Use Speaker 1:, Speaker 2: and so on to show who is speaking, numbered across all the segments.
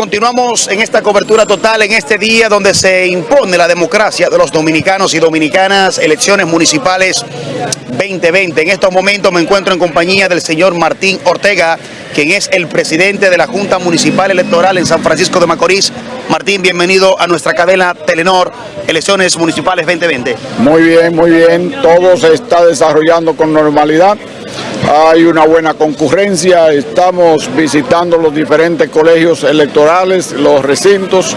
Speaker 1: continuamos en esta cobertura total en este día donde se impone la democracia de los dominicanos y dominicanas, elecciones municipales 2020. En estos momentos me encuentro en compañía del señor Martín Ortega, quien es el presidente de la Junta Municipal Electoral en San Francisco de Macorís. Martín, bienvenido a nuestra cadena Telenor, elecciones municipales 2020.
Speaker 2: Muy bien, muy bien, todo se está desarrollando con normalidad hay una buena concurrencia, estamos visitando los diferentes colegios electorales, los recintos,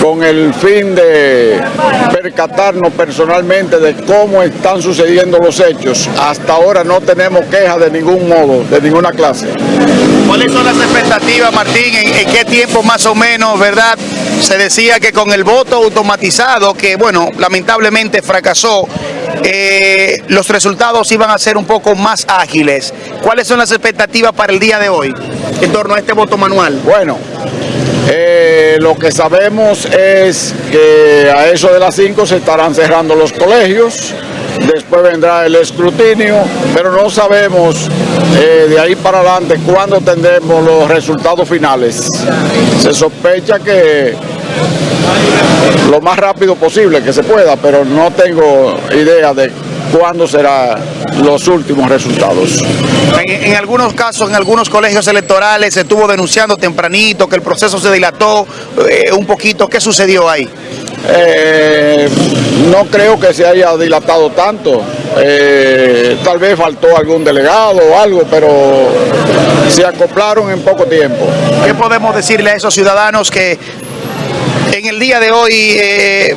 Speaker 2: con el fin de percatarnos personalmente de cómo están sucediendo los hechos. Hasta ahora no tenemos quejas de ningún modo, de ninguna clase.
Speaker 1: ¿Cuáles son las expectativas, Martín? ¿En, qué tiempo más o menos, verdad? Se decía que con el voto automatizado, que bueno, lamentablemente fracasó, eh, los resultados iban a ser un poco más ágiles. ¿Cuáles son las expectativas para el día de hoy en torno a este voto manual?
Speaker 2: Bueno, eh, lo que sabemos es que a eso de las 5 se estarán cerrando los colegios, después vendrá el escrutinio, pero no sabemos eh, de ahí para adelante cuándo tendremos los resultados finales. Se sospecha que lo más rápido posible que se pueda, pero no tengo idea de cuándo serán los últimos resultados.
Speaker 1: En, algunos casos, en algunos colegios electorales se estuvo denunciando tempranito que el proceso se dilató eh, un poquito. ¿Qué sucedió ahí?
Speaker 2: Eh, no creo que se haya dilatado tanto. Eh, tal vez faltó algún delegado o algo, pero se acoplaron en poco tiempo.
Speaker 1: ¿Qué podemos decirle a esos ciudadanos que en el día de hoy eh,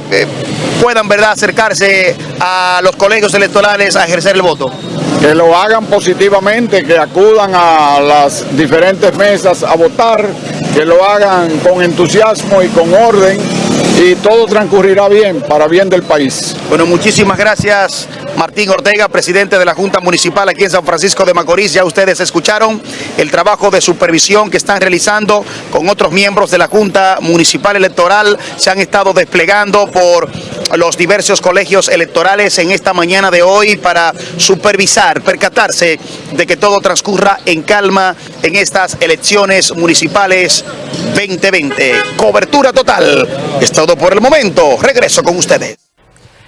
Speaker 1: puedan verdad acercarse a los colegios electorales a ejercer el voto?
Speaker 2: Que lo hagan positivamente, que acudan a las diferentes mesas a votar, que lo hagan con entusiasmo y con orden y todo transcurrirá bien, para bien del país.
Speaker 1: Bueno, muchísimas gracias Martín Ortega, presidente de la Junta Municipal aquí en San Francisco de Macorís. Ya ustedes escucharon el trabajo de supervisión que están realizando con otros miembros de la Junta Municipal Electoral. Se han estado desplegando por los diversos colegios electorales en esta mañana de hoy para supervisar, percatarse de que todo transcurra en calma en estas elecciones municipales 2020. Cobertura total. Es todo por el momento. Regreso con ustedes.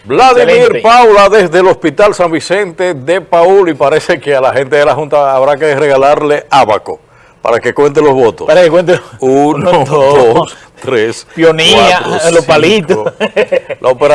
Speaker 3: Vladimir Paula desde el Hospital San Vicente de Paul y parece que a la gente de la Junta habrá que regalarle abaco para que cuente los votos.
Speaker 1: Para que cuente.
Speaker 3: Uno, dos, tres.
Speaker 1: Pionía, los palitos.
Speaker 3: La operación.